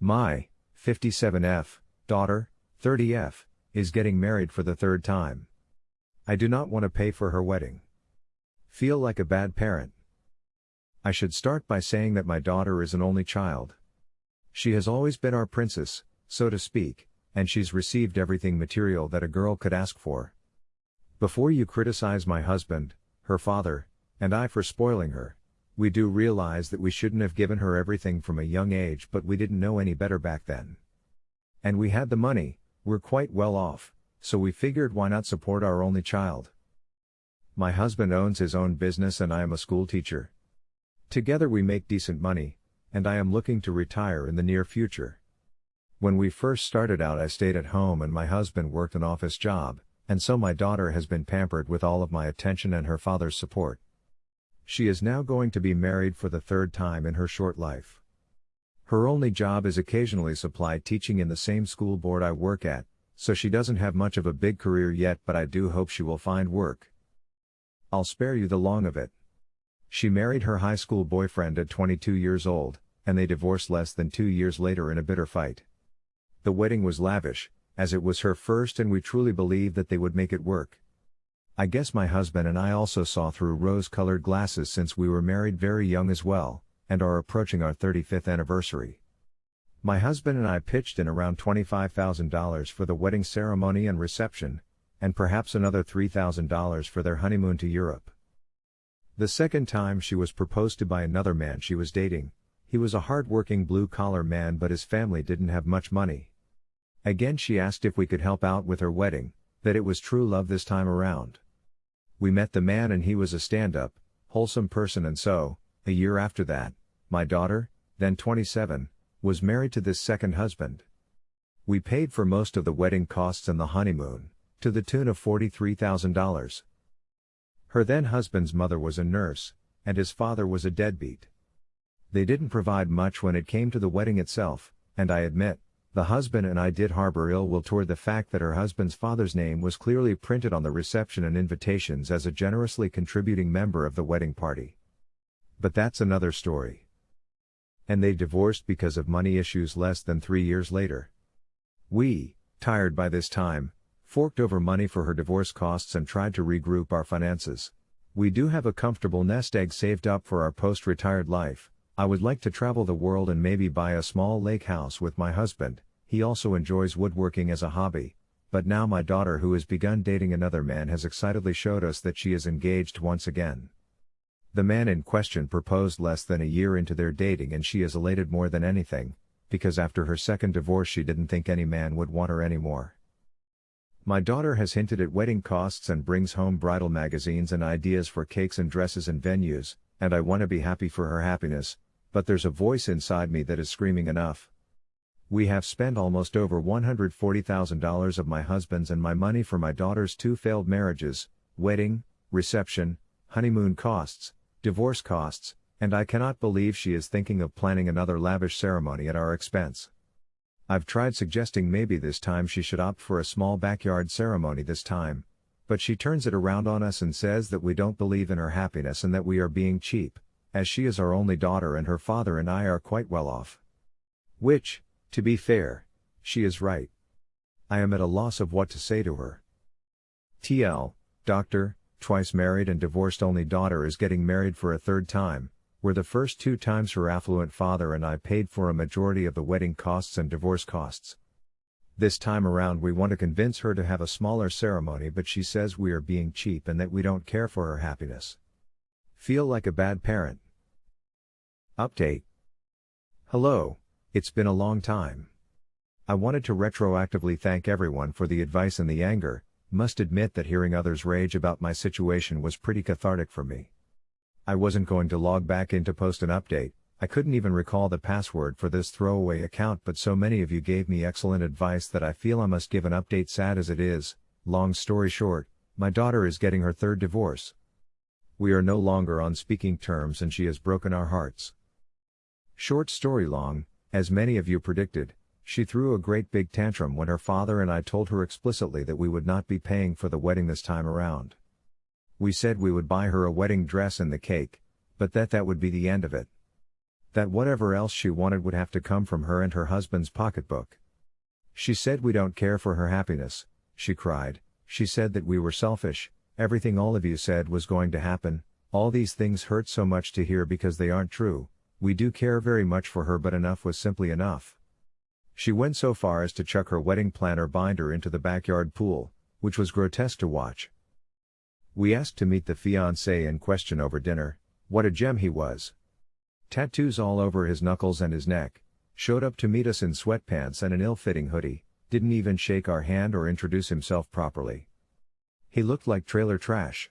My 57F daughter, 30F, is getting married for the third time. I do not want to pay for her wedding. Feel like a bad parent. I should start by saying that my daughter is an only child. She has always been our princess, so to speak, and she's received everything material that a girl could ask for. Before you criticize my husband, her father, and I for spoiling her, we do realize that we shouldn't have given her everything from a young age, but we didn't know any better back then. And we had the money, we're quite well off, so we figured why not support our only child. My husband owns his own business and I am a school teacher. Together we make decent money, and I am looking to retire in the near future. When we first started out, I stayed at home and my husband worked an office job, and so my daughter has been pampered with all of my attention and her father's support. She is now going to be married for the third time in her short life. Her only job is occasionally supply teaching in the same school board I work at, so she doesn't have much of a big career yet, but I do hope she will find work. I'll spare you the long of it. She married her high school boyfriend at 22 years old, and they divorced less than two years later in a bitter fight. The wedding was lavish, as it was her first, and we truly believed that they would make it work. I guess my husband and I also saw through rose colored glasses since we were married very young as well, and are approaching our 35th anniversary. My husband and I pitched in around $25,000 for the wedding ceremony and reception, and perhaps another $3,000 for their honeymoon to Europe. The second time she was proposed to by another man she was dating, he was a hard-working blue-collar man but his family didn't have much money. Again she asked if we could help out with her wedding, that it was true love this time around. We met the man and he was a stand-up, wholesome person and so, a year after that, my daughter, then 27, was married to this second husband. We paid for most of the wedding costs and the honeymoon, to the tune of $43,000. Her then husband's mother was a nurse, and his father was a deadbeat. They didn't provide much when it came to the wedding itself, and I admit, the husband and I did harbor ill will toward the fact that her husband's father's name was clearly printed on the reception and invitations as a generously contributing member of the wedding party. But that's another story. And they divorced because of money issues less than three years later. We, tired by this time, forked over money for her divorce costs and tried to regroup our finances. We do have a comfortable nest egg saved up for our post retired life. I would like to travel the world and maybe buy a small lake house with my husband, he also enjoys woodworking as a hobby, but now my daughter who has begun dating another man has excitedly showed us that she is engaged once again. The man in question proposed less than a year into their dating and she is elated more than anything, because after her second divorce she didn't think any man would want her anymore. My daughter has hinted at wedding costs and brings home bridal magazines and ideas for cakes and dresses and venues, and I want to be happy for her happiness, but there's a voice inside me that is screaming enough. We have spent almost over $140,000 of my husband's and my money for my daughter's two failed marriages, wedding, reception, honeymoon costs, divorce costs, and I cannot believe she is thinking of planning another lavish ceremony at our expense. I've tried suggesting maybe this time she should opt for a small backyard ceremony this time, but she turns it around on us and says that we don't believe in her happiness and that we are being cheap, as she is our only daughter and her father and I are quite well off. Which, to be fair, she is right. I am at a loss of what to say to her. TL, doctor, twice married and divorced only daughter is getting married for a third time, where the first two times her affluent father and I paid for a majority of the wedding costs and divorce costs. This time around we want to convince her to have a smaller ceremony but she says we are being cheap and that we don't care for her happiness. Feel like a bad parent. Update. Hello, it's been a long time. I wanted to retroactively thank everyone for the advice and the anger, must admit that hearing others rage about my situation was pretty cathartic for me. I wasn't going to log back in to post an update, I couldn't even recall the password for this throwaway account but so many of you gave me excellent advice that I feel I must give an update sad as it is, long story short, my daughter is getting her third divorce. We are no longer on speaking terms and she has broken our hearts. Short story long, as many of you predicted, she threw a great big tantrum when her father and I told her explicitly that we would not be paying for the wedding this time around. We said we would buy her a wedding dress and the cake, but that that would be the end of it. That whatever else she wanted would have to come from her and her husband's pocketbook. She said we don't care for her happiness, she cried, she said that we were selfish, everything all of you said was going to happen, all these things hurt so much to hear because they aren't true, we do care very much for her but enough was simply enough. She went so far as to chuck her wedding planner binder into the backyard pool, which was grotesque to watch. We asked to meet the fiancé in question over dinner, what a gem he was. Tattoos all over his knuckles and his neck, showed up to meet us in sweatpants and an ill-fitting hoodie, didn't even shake our hand or introduce himself properly. He looked like trailer trash.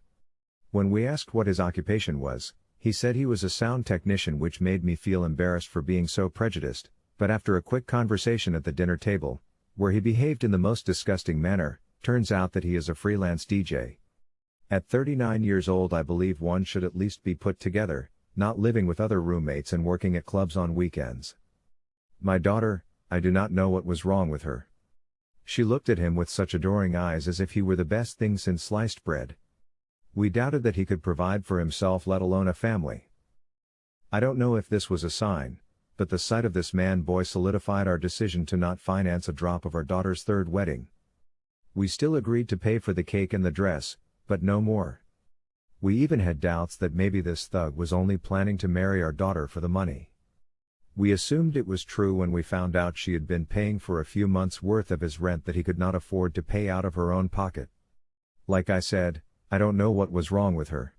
When we asked what his occupation was, he said he was a sound technician which made me feel embarrassed for being so prejudiced, but after a quick conversation at the dinner table, where he behaved in the most disgusting manner, turns out that he is a freelance DJ. At 39 years old I believe one should at least be put together, not living with other roommates and working at clubs on weekends. My daughter, I do not know what was wrong with her. She looked at him with such adoring eyes as if he were the best thing since sliced bread. We doubted that he could provide for himself let alone a family. I don't know if this was a sign, but the sight of this man boy solidified our decision to not finance a drop of our daughter's third wedding. We still agreed to pay for the cake and the dress, but no more. We even had doubts that maybe this thug was only planning to marry our daughter for the money. We assumed it was true when we found out she had been paying for a few months' worth of his rent that he could not afford to pay out of her own pocket. Like I said, I don't know what was wrong with her.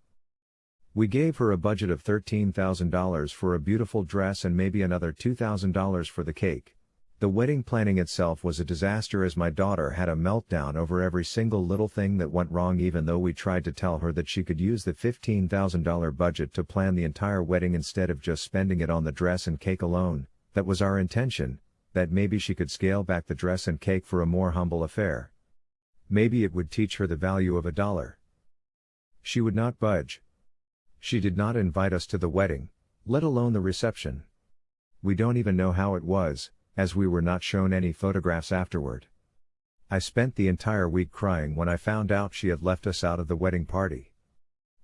We gave her a budget of $13,000 for a beautiful dress and maybe another $2,000 for the cake. The wedding planning itself was a disaster as my daughter had a meltdown over every single little thing that went wrong even though we tried to tell her that she could use the $15,000 budget to plan the entire wedding instead of just spending it on the dress and cake alone, that was our intention, that maybe she could scale back the dress and cake for a more humble affair. Maybe it would teach her the value of a dollar. She would not budge. She did not invite us to the wedding, let alone the reception. We don't even know how it was, as we were not shown any photographs afterward. I spent the entire week crying when I found out she had left us out of the wedding party.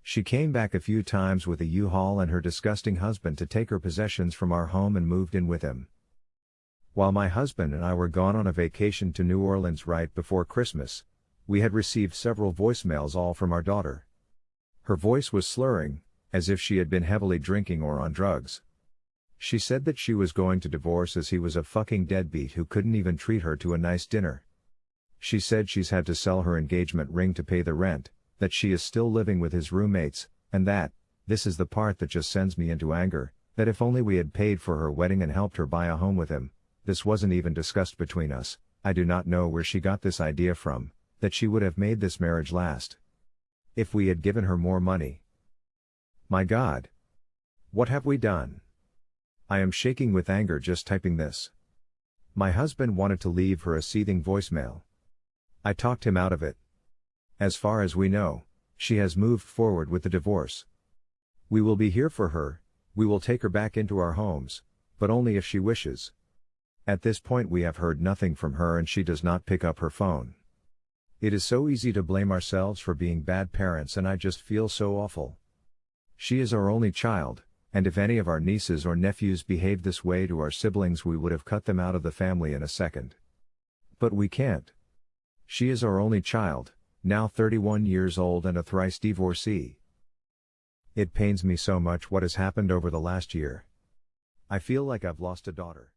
She came back a few times with a U-Haul and her disgusting husband to take her possessions from our home and moved in with him. While my husband and I were gone on a vacation to New Orleans right before Christmas, we had received several voicemails all from our daughter. Her voice was slurring, as if she had been heavily drinking or on drugs. She said that she was going to divorce as he was a fucking deadbeat who couldn't even treat her to a nice dinner. She said she's had to sell her engagement ring to pay the rent, that she is still living with his roommates, and that, this is the part that just sends me into anger, that if only we had paid for her wedding and helped her buy a home with him, this wasn't even discussed between us, I do not know where she got this idea from, that she would have made this marriage last. If we had given her more money. My God! What have we done? I am shaking with anger just typing this. My husband wanted to leave her a seething voicemail. I talked him out of it. As far as we know, she has moved forward with the divorce. We will be here for her, we will take her back into our homes, but only if she wishes. At this point, we have heard nothing from her and she does not pick up her phone. It is so easy to blame ourselves for being bad parents, and I just feel so awful. She is our only child, and if any of our nieces or nephews behaved this way to our siblings, we would have cut them out of the family in a second. But we can't. She is our only child, now 31 years old and a thrice divorcee. It pains me so much what has happened over the last year. I feel like I've lost a daughter.